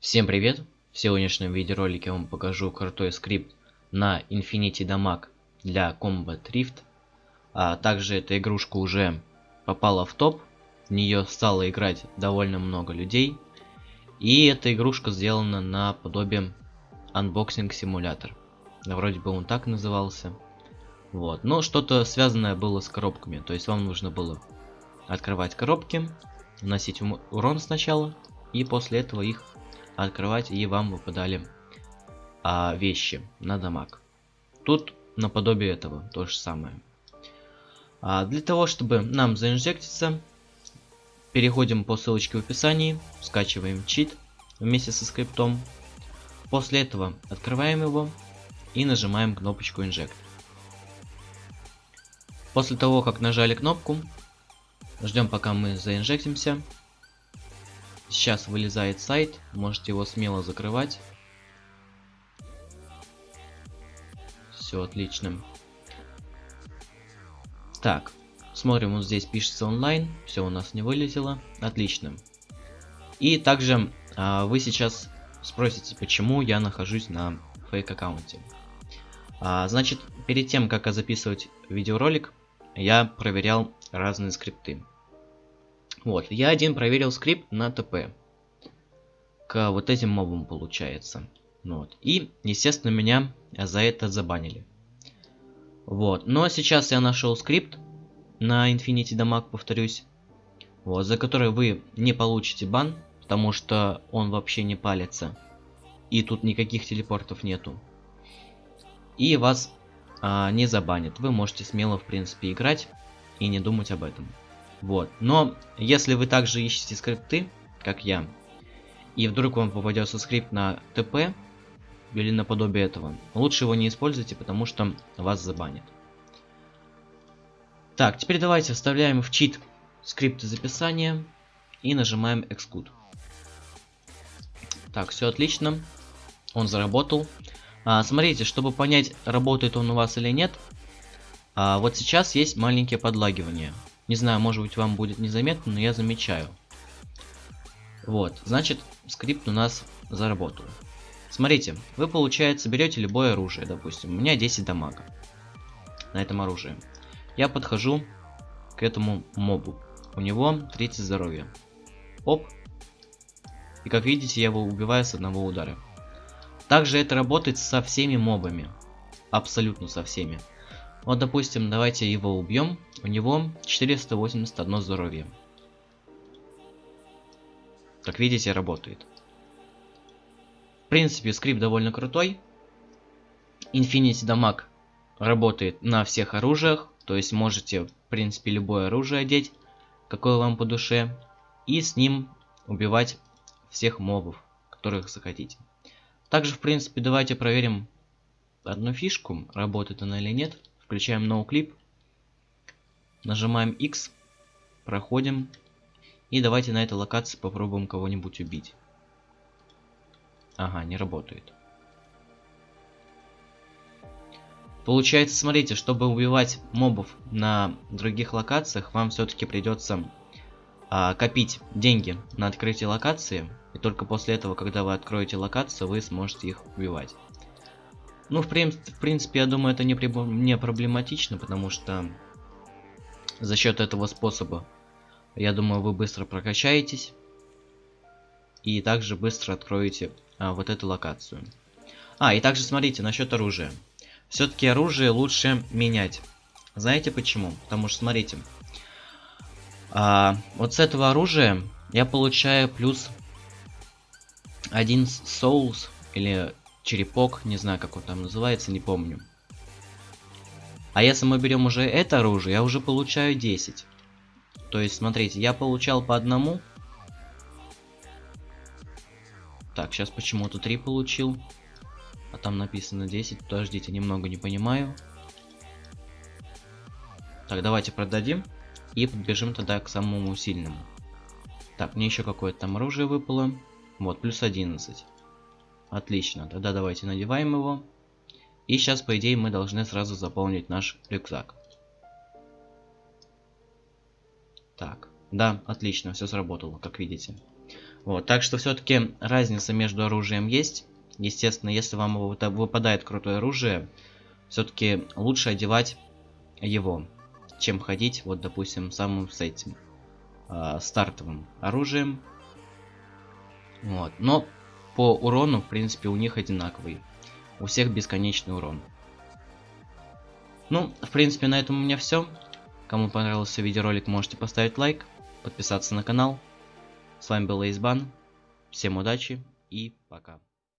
Всем привет! В сегодняшнем видеоролике я вам покажу крутой скрипт на Infinity Damage для Combat Rift. А также эта игрушка уже попала в топ, в нее стало играть довольно много людей. И эта игрушка сделана на подобие Unboxing Simulator. Вроде бы он так назывался. Вот, но что-то связанное было с коробками, то есть вам нужно было открывать коробки, наносить урон сначала, и после этого их открывать, и вам выпадали а, вещи на дамаг. Тут наподобие этого то же самое. А, для того, чтобы нам заинжектиться, переходим по ссылочке в описании, скачиваем чит вместе со скриптом. После этого открываем его и нажимаем кнопочку инжект. После того, как нажали кнопку, ждем пока мы заинжектимся. Сейчас вылезает сайт, можете его смело закрывать. Все отлично. Так, смотрим, вот здесь пишется онлайн, все у нас не вылетело, отлично. И также а, вы сейчас спросите, почему я нахожусь на фейк аккаунте. А, значит, перед тем, как записывать видеоролик, я проверял разные скрипты. Вот, я один проверил скрипт на ТП. К вот этим мобам получается. Вот. И, естественно, меня за это забанили. Вот. Но сейчас я нашел скрипт на Infinity Damage, повторюсь. Вот, за который вы не получите бан, потому что он вообще не палится. И тут никаких телепортов нету. И вас а, не забанят. Вы можете смело, в принципе, играть и не думать об этом. Вот. Но если вы также ищете скрипты, как я, и вдруг вам попадется скрипт на ТП или наподобие этого, лучше его не используйте, потому что вас забанят. Так, теперь давайте вставляем в чит скрипты записания и нажимаем Xcode. Так, все отлично. Он заработал. А, смотрите, чтобы понять, работает он у вас или нет, а, вот сейчас есть маленькие подлагивания. Не знаю, может быть вам будет незаметно, но я замечаю. Вот, значит, скрипт у нас заработал. Смотрите, вы, получается, берете любое оружие, допустим. У меня 10 дамага на этом оружии. Я подхожу к этому мобу. У него 30 здоровья. Оп. И как видите, я его убиваю с одного удара. Также это работает со всеми мобами. Абсолютно со всеми. Вот, допустим, давайте его убьем. У него 481 здоровье. Как видите, работает. В принципе, скрипт довольно крутой. Infinity Damage работает на всех оружиях. То есть можете, в принципе, любое оружие одеть, какое вам по душе. И с ним убивать всех мобов, которых захотите. Также, в принципе, давайте проверим одну фишку, работает она или нет. Включаем NoClip. Нажимаем X. Проходим. И давайте на этой локации попробуем кого-нибудь убить. Ага, не работает. Получается, смотрите, чтобы убивать мобов на других локациях, вам все-таки придется а, копить деньги на открытие локации. И только после этого, когда вы откроете локацию, вы сможете их убивать. Ну, в, прин в принципе, я думаю, это не, не проблематично, потому что за счет этого способа, я думаю, вы быстро прокачаетесь. И также быстро откроете а, вот эту локацию. А, и также смотрите, насчет оружия. Все-таки оружие лучше менять. Знаете почему? Потому что, смотрите, а, вот с этого оружия я получаю плюс один соус или черепок, не знаю, как он там называется, не помню. А если мы берем уже это оружие, я уже получаю 10. То есть, смотрите, я получал по одному. Так, сейчас почему-то 3 получил. А там написано 10. Подождите, немного не понимаю. Так, давайте продадим. И подбежим тогда к самому сильному. Так, мне еще какое-то там оружие выпало. Вот, плюс 11. Отлично, тогда давайте надеваем его. И сейчас, по идее, мы должны сразу заполнить наш рюкзак. Так, да, отлично, все сработало, как видите. Вот, так что все-таки разница между оружием есть. Естественно, если вам выпадает крутое оружие, все-таки лучше одевать его, чем ходить, вот, допустим, самым с этим э, стартовым оружием. Вот, но по урону, в принципе, у них одинаковый. У всех бесконечный урон. Ну, в принципе, на этом у меня все. Кому понравился видеоролик, можете поставить лайк, подписаться на канал. С вами был Эйсбан. Всем удачи и пока.